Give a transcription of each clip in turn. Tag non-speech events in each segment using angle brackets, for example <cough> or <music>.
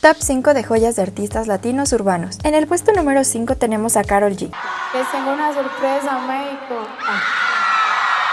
Top 5 de joyas de artistas latinos urbanos. En el puesto número 5 tenemos a Carol G. Les tengo una sorpresa, México.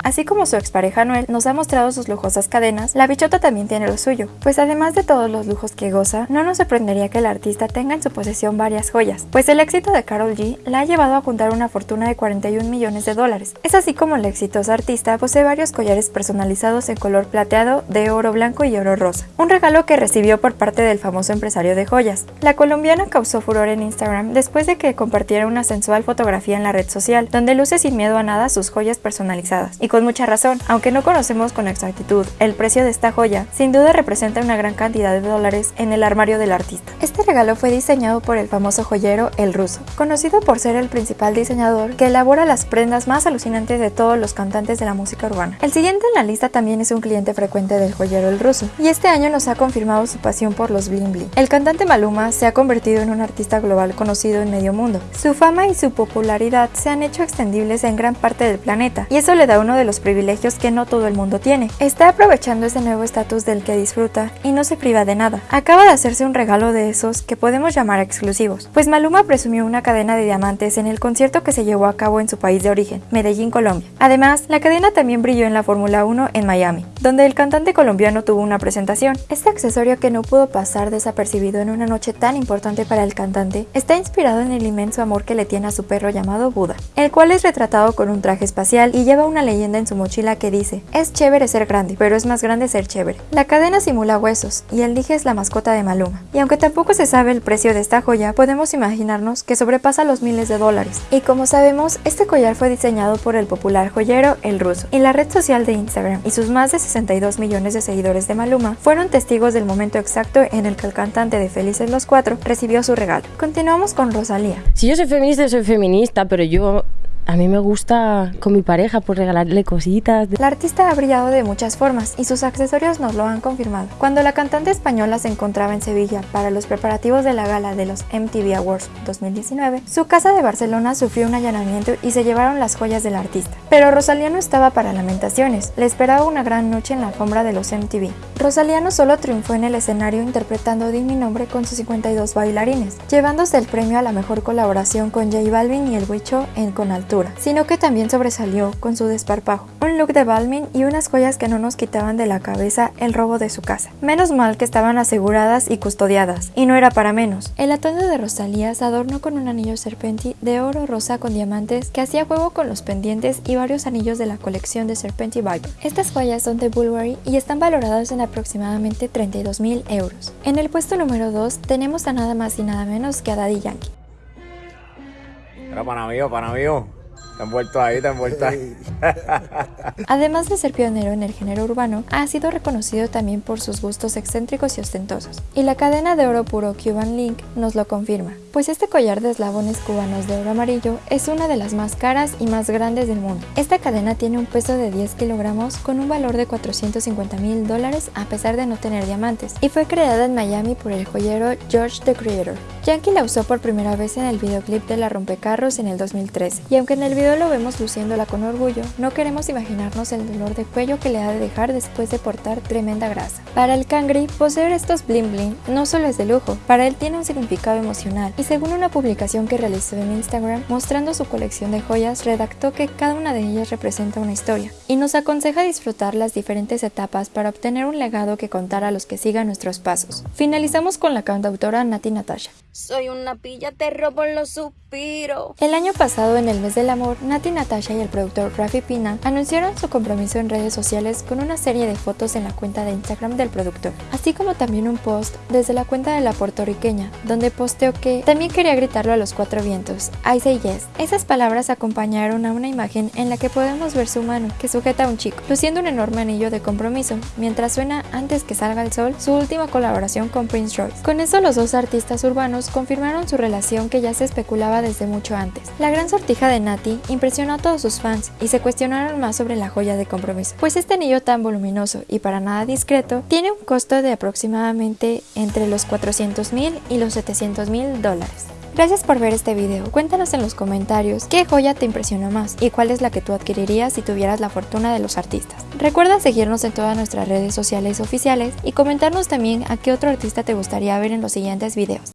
Así como su expareja Noel nos ha mostrado sus lujosas cadenas, la bichota también tiene lo suyo, pues además de todos los lujos que goza, no nos sorprendería que el artista tenga en su posesión varias joyas, pues el éxito de Carol G la ha llevado a juntar una fortuna de 41 millones de dólares. Es así como la exitosa artista posee varios collares personalizados en color plateado, de oro blanco y oro rosa, un regalo que recibió por parte del famoso empresario de joyas. La colombiana causó furor en Instagram después de que compartiera una sensual fotografía en la red social, donde luce sin miedo a nada sus joyas personalizadas, con mucha razón. Aunque no conocemos con exactitud el precio de esta joya, sin duda representa una gran cantidad de dólares en el armario del artista. Este regalo fue diseñado por el famoso joyero El Ruso, conocido por ser el principal diseñador que elabora las prendas más alucinantes de todos los cantantes de la música urbana. El siguiente en la lista también es un cliente frecuente del joyero El Ruso, y este año nos ha confirmado su pasión por los bling bling. El cantante Maluma se ha convertido en un artista global conocido en medio mundo. Su fama y su popularidad se han hecho extendibles en gran parte del planeta, y eso le da uno de los privilegios que no todo el mundo tiene. Está aprovechando ese nuevo estatus del que disfruta y no se priva de nada. Acaba de hacerse un regalo de que podemos llamar exclusivos, pues Maluma presumió una cadena de diamantes en el concierto que se llevó a cabo en su país de origen, Medellín, Colombia. Además, la cadena también brilló en la Fórmula 1 en Miami, donde el cantante colombiano tuvo una presentación. Este accesorio que no pudo pasar desapercibido en una noche tan importante para el cantante está inspirado en el inmenso amor que le tiene a su perro llamado Buda, el cual es retratado con un traje espacial y lleva una leyenda en su mochila que dice, es chévere ser grande, pero es más grande ser chévere. La cadena simula huesos y el dije es la mascota de Maluma. Y aunque tampoco se sabe el precio de esta joya, podemos imaginarnos que sobrepasa los miles de dólares. Y como sabemos, este collar fue diseñado por el popular joyero El Ruso. Y la red social de Instagram y sus más de 62 millones de seguidores de Maluma fueron testigos del momento exacto en el que el cantante de Felices los Cuatro recibió su regalo. Continuamos con Rosalía. Si yo soy feminista, soy feminista, pero yo a mí me gusta con mi pareja por regalarle cositas. La artista ha brillado de muchas formas y sus accesorios nos lo han confirmado. Cuando la cantante española se encontraba en Sevilla para los preparativos de la gala de los MTV Awards 2019, su casa de Barcelona sufrió un allanamiento y se llevaron las joyas del artista. Pero Rosalía no estaba para lamentaciones, le esperaba una gran noche en la alfombra de los MTV. Rosalía no solo triunfó en el escenario interpretando Di mi nombre con sus 52 bailarines, llevándose el premio a la mejor colaboración con J Balvin y el Huicho en Con Altura sino que también sobresalió con su desparpajo, un look de Balmin y unas joyas que no nos quitaban de la cabeza el robo de su casa. Menos mal que estaban aseguradas y custodiadas, y no era para menos. El atuendo de Rosalía se adornó con un anillo serpenti de oro rosa con diamantes que hacía juego con los pendientes y varios anillos de la colección de Serpenti Viper. Estas joyas son de Bulgari y están valoradas en aproximadamente 32 mil euros. En el puesto número 2 tenemos a nada más y nada menos que a Daddy Yankee. Pero para mí, para mí. Te han vuelto ahí, te han vuelto ahí. <laughs> Además de ser pionero en el género urbano, ha sido reconocido también por sus gustos excéntricos y ostentosos. Y la cadena de oro puro Cuban Link nos lo confirma, pues este collar de eslabones cubanos de oro amarillo es una de las más caras y más grandes del mundo. Esta cadena tiene un peso de 10 kilogramos con un valor de 450 mil dólares a pesar de no tener diamantes, y fue creada en Miami por el joyero George the Creator. Yankee la usó por primera vez en el videoclip de La Rompecarros en el 2013, y aunque en el video lo vemos luciéndola con orgullo, no queremos imaginarnos el dolor de cuello que le ha de dejar después de portar tremenda grasa. Para el Cangri, poseer estos bling bling no solo es de lujo, para él tiene un significado emocional y según una publicación que realizó en Instagram mostrando su colección de joyas, redactó que cada una de ellas representa una historia y nos aconseja disfrutar las diferentes etapas para obtener un legado que contar a los que sigan nuestros pasos. Finalizamos con la cantautora Nati Natasha. Soy una pilla, te robo los suspiros. El año pasado, en el mes del amor, Nati Natasha y el productor Rafi Pina anunciaron su compromiso en redes sociales con una serie de fotos en la cuenta de Instagram del productor, así como también un post desde la cuenta de la puertorriqueña, donde posteó que también quería gritarlo a los cuatro vientos, I say yes. Esas palabras acompañaron a una imagen en la que podemos ver su mano, que sujeta a un chico, luciendo un enorme anillo de compromiso, mientras suena antes que salga el sol su última colaboración con Prince Royce. Con eso los dos artistas urbanos confirmaron su relación que ya se especulaba desde mucho antes. La gran sortija de Nati impresionó a todos sus fans y se cuestionaron más sobre la joya de compromiso, pues este anillo tan voluminoso y para nada discreto tiene un costo de aproximadamente entre los 400 mil y los 700 mil dólares. Gracias por ver este video, cuéntanos en los comentarios qué joya te impresionó más y cuál es la que tú adquirirías si tuvieras la fortuna de los artistas. Recuerda seguirnos en todas nuestras redes sociales oficiales y comentarnos también a qué otro artista te gustaría ver en los siguientes videos.